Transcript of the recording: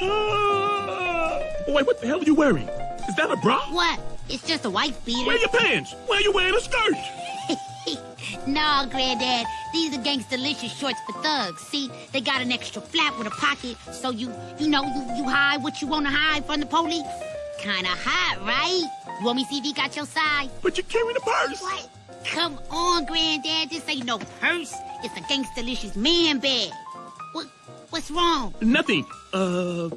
Ah! Wait, what the hell are you wearing? Is that a bra? What? It's just a wife beater. Wear your pants. Why are you wearing a skirt? no, Granddad. These are gangsta-licious shorts for thugs. See, they got an extra flap with a pocket, so you, you know, you, you hide what you want to hide from the police. Kinda hot, right? You want me to see if he got your side? But you're carrying a purse. What? Come on, Granddad. This ain't no purse. It's a gangsta-licious man bag. What? What's wrong? Nothing. Uh,